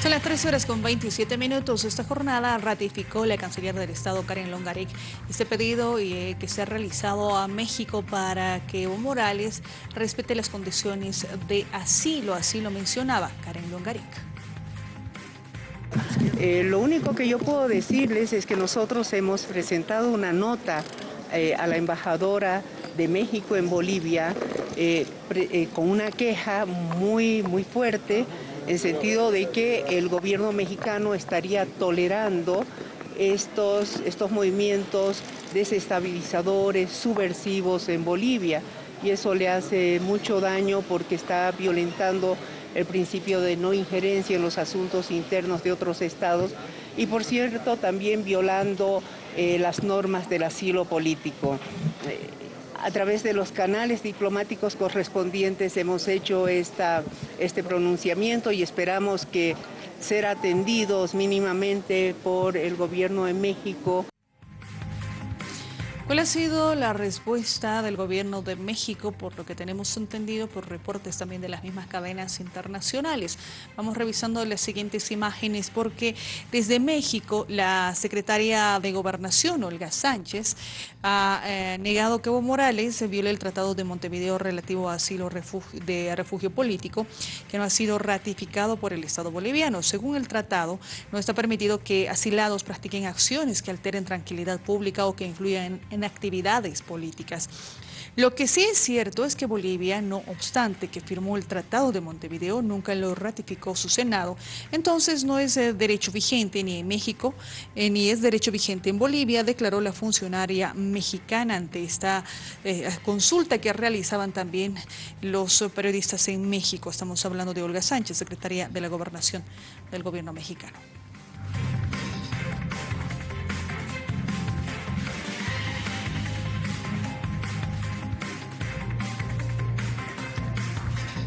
Son las 13 horas con 27 minutos. Esta jornada ratificó la canciller del Estado, Karen Longarek, este pedido eh, que se ha realizado a México para que Evo Morales respete las condiciones de asilo. Así lo mencionaba Karen Longarek. Eh, lo único que yo puedo decirles es que nosotros hemos presentado una nota eh, a la embajadora de México en Bolivia con una queja muy, muy fuerte en sentido de que el gobierno mexicano estaría tolerando estos, estos movimientos desestabilizadores, subversivos en Bolivia y eso le hace mucho daño porque está violentando el principio de no injerencia en los asuntos internos de otros estados y por cierto también violando eh, las normas del asilo político. A través de los canales diplomáticos correspondientes hemos hecho esta, este pronunciamiento y esperamos que ser atendidos mínimamente por el gobierno de México. ¿Cuál ha sido la respuesta del gobierno de México, por lo que tenemos entendido, por reportes también de las mismas cadenas internacionales? Vamos revisando las siguientes imágenes porque desde México la secretaria de Gobernación, Olga Sánchez, ha eh, negado que Evo Morales viole el Tratado de Montevideo relativo a asilo de refugio político, que no ha sido ratificado por el Estado boliviano. Según el tratado, no está permitido que asilados practiquen acciones que alteren tranquilidad pública o que influyan en actividades políticas. Lo que sí es cierto es que Bolivia, no obstante que firmó el Tratado de Montevideo, nunca lo ratificó su Senado, entonces no es eh, derecho vigente ni en México, eh, ni es derecho vigente en Bolivia, declaró la funcionaria mexicana ante esta eh, consulta que realizaban también los periodistas en México. Estamos hablando de Olga Sánchez, secretaria de la Gobernación del gobierno mexicano.